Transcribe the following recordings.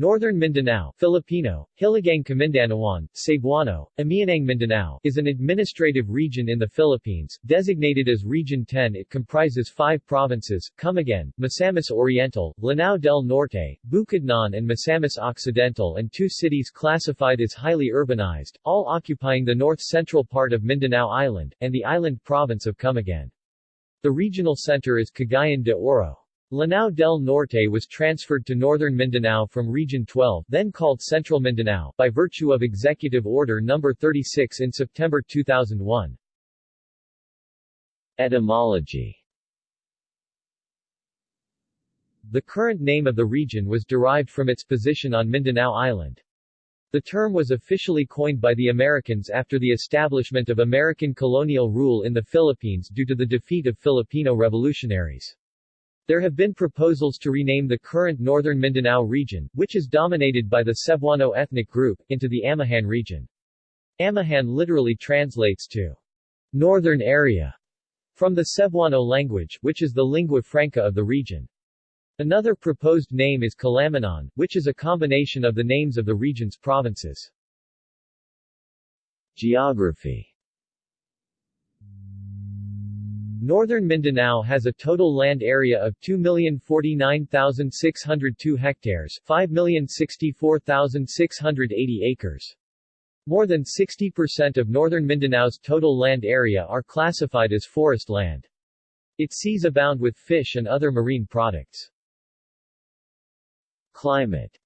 Northern Mindanao Filipino, Hilagang Kamindanawan, Cebuano, Amianang Mindanao is an administrative region in the Philippines, designated as Region 10 it comprises five provinces, Camiguin, Misamis Oriental, Lanao del Norte, Bukidnon and Misamis Occidental and two cities classified as highly urbanized, all occupying the north-central part of Mindanao Island, and the island province of Camiguin. The regional center is Cagayan de Oro. Lanao del Norte was transferred to northern Mindanao from Region 12 then called Central Mindanao by virtue of Executive Order No. 36 in September 2001. Etymology The current name of the region was derived from its position on Mindanao Island. The term was officially coined by the Americans after the establishment of American colonial rule in the Philippines due to the defeat of Filipino revolutionaries. There have been proposals to rename the current northern Mindanao region, which is dominated by the Cebuano ethnic group, into the Amihan region. Amihan literally translates to northern area from the Cebuano language, which is the lingua franca of the region. Another proposed name is Calamanan, which is a combination of the names of the region's provinces. Geography Northern Mindanao has a total land area of 2,049,602 hectares 5,064,680 acres. More than 60% of northern Mindanao's total land area are classified as forest land. Its seas abound with fish and other marine products. Climate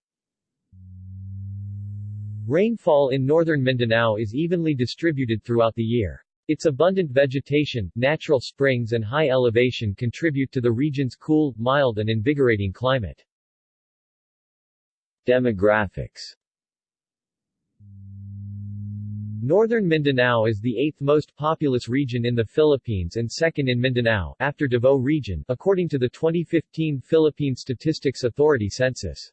Rainfall in northern Mindanao is evenly distributed throughout the year. Its abundant vegetation, natural springs and high elevation contribute to the region's cool, mild and invigorating climate. Demographics Northern Mindanao is the eighth most populous region in the Philippines and second in Mindanao, after Davao Region, according to the 2015 Philippine Statistics Authority census.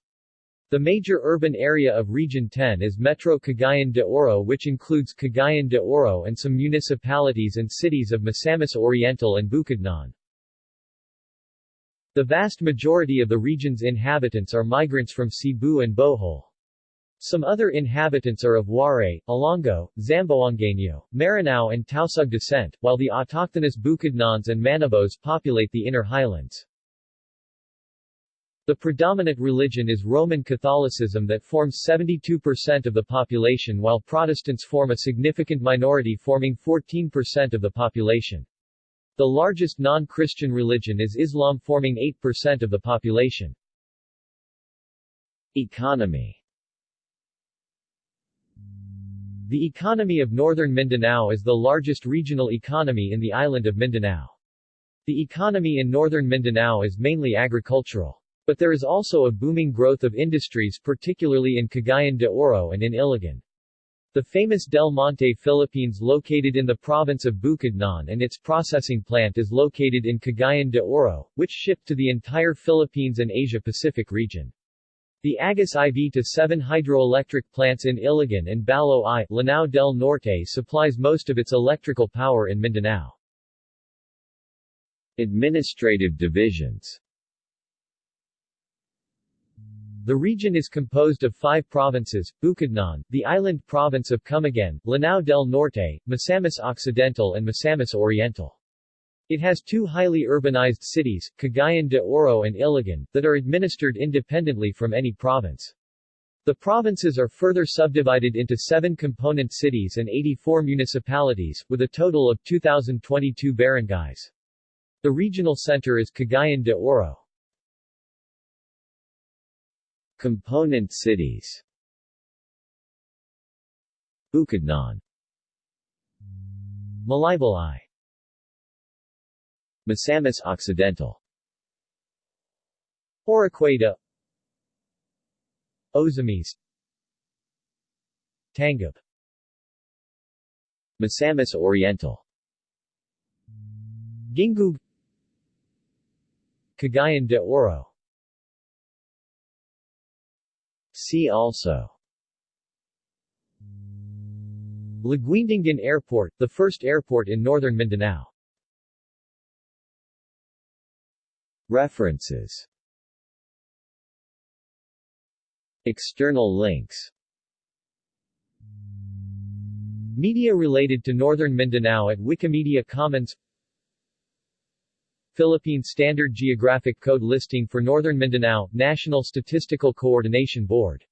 The major urban area of Region 10 is Metro Cagayan de Oro which includes Cagayan de Oro and some municipalities and cities of Misamis Oriental and Bukidnon. The vast majority of the region's inhabitants are migrants from Cebu and Bohol. Some other inhabitants are of Waray, Ilonggo, Zamboangueño, Maranao and Tausug descent, while the autochthonous Bukidnons and Manobos populate the inner highlands. The predominant religion is Roman Catholicism that forms 72% of the population while Protestants form a significant minority forming 14% of the population. The largest non-Christian religion is Islam forming 8% of the population. Economy The economy of northern Mindanao is the largest regional economy in the island of Mindanao. The economy in northern Mindanao is mainly agricultural. But there is also a booming growth of industries particularly in Cagayan de Oro and in Iligan. The famous Del Monte Philippines located in the province of Bukidnon and its processing plant is located in Cagayan de Oro, which shipped to the entire Philippines and Asia-Pacific region. The Agus IV to 7 hydroelectric plants in Iligan and Baloi, Lanao del Norte supplies most of its electrical power in Mindanao. Administrative divisions the region is composed of five provinces, Bukidnon, the island province of Camiguin, Lanao del Norte, Misamis Occidental and Misamis Oriental. It has two highly urbanized cities, Cagayan de Oro and Iligan, that are administered independently from any province. The provinces are further subdivided into seven component cities and 84 municipalities, with a total of 2,022 barangays. The regional center is Cagayan de Oro. Component cities. Bukidnon Malaybalay Misamis Occidental. Oroquieta Ozamiz Tangub Misamis Oriental. Gingoog Cagayan de Oro See also. Laguindingan Airport, the first airport in northern Mindanao. References. External links. Media related to Northern Mindanao at Wikimedia Commons Philippine Standard Geographic Code listing for Northern Mindanao, National Statistical Coordination Board